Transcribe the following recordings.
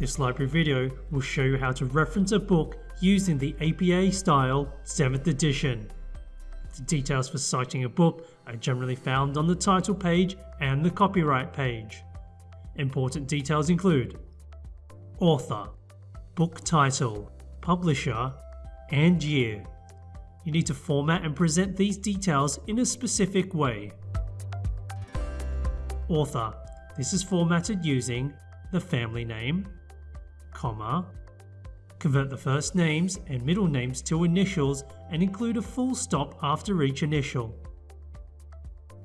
This library video will show you how to reference a book using the APA style 7th edition. The details for citing a book are generally found on the title page and the copyright page. Important details include Author, Book title, Publisher, and Year. You need to format and present these details in a specific way. Author. This is formatted using the family name, comma, convert the first names and middle names to initials and include a full stop after each initial.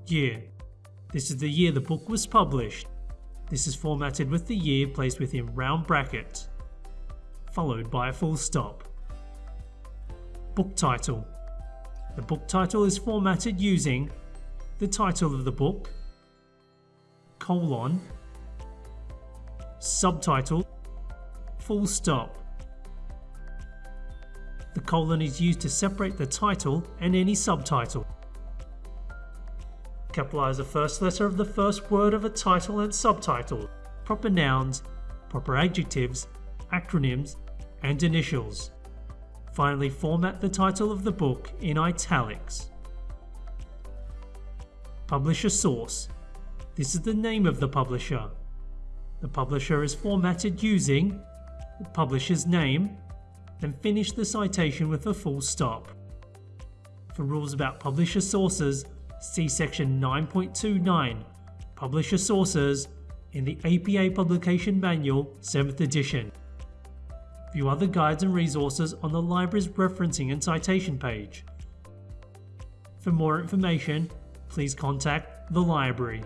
Year. This is the year the book was published. This is formatted with the year placed within round brackets, followed by a full stop. Book title. The book title is formatted using the title of the book, colon, subtitle, full stop. The colon is used to separate the title and any subtitle. Capitalize the first letter of the first word of a title and subtitle, proper nouns, proper adjectives, acronyms, and initials. Finally, format the title of the book in italics. Publisher source. This is the name of the publisher. The publisher is formatted using the publisher's name, then finish the citation with a full stop. For rules about publisher sources, see section 9.29, Publisher Sources, in the APA Publication Manual 7th edition. View other guides and resources on the library's referencing and citation page. For more information, please contact the library.